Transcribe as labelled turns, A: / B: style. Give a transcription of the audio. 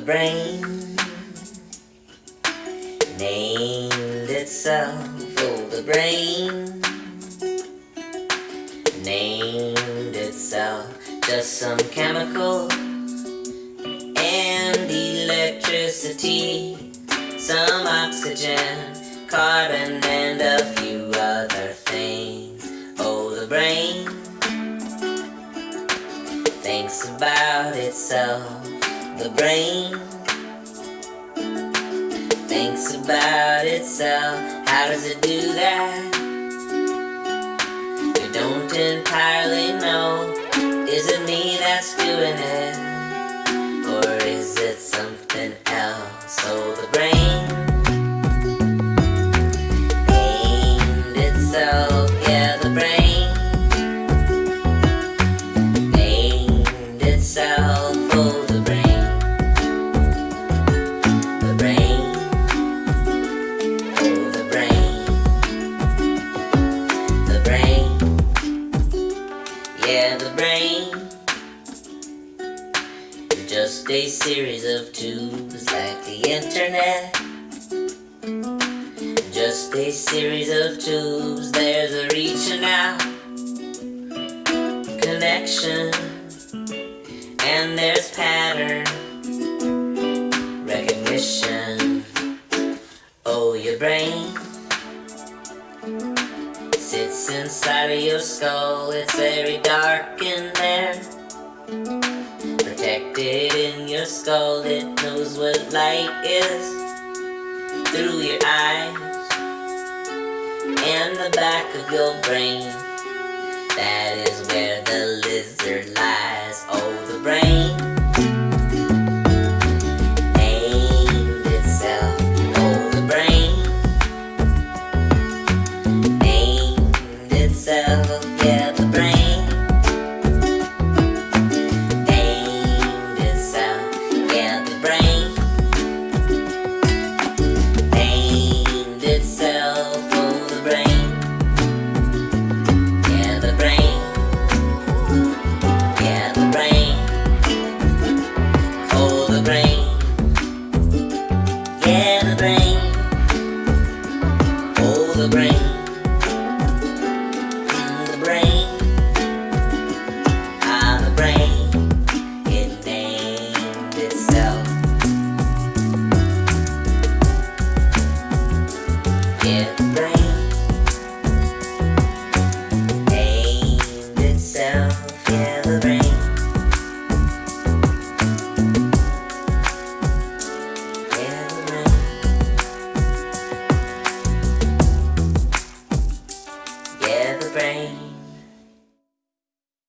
A: brain named itself. Oh, the brain named itself. Just some chemical and electricity, some oxygen, carbon, and a few other things. Oh, the brain thinks about itself. The brain thinks about itself. How does it do that? You don't entirely know. Is it me that's doing it? Or is it something else? Oh, the brain itself. Yeah, the brain itself. Oh, Just a series of tubes like the internet. Just a series of tubes, there's a reaching out connection, and there's pattern recognition. Oh, your brain inside of your skull, it's very dark in there. Protected in your skull, it knows what light is through your eyes and the back of your brain. That is where Yeah,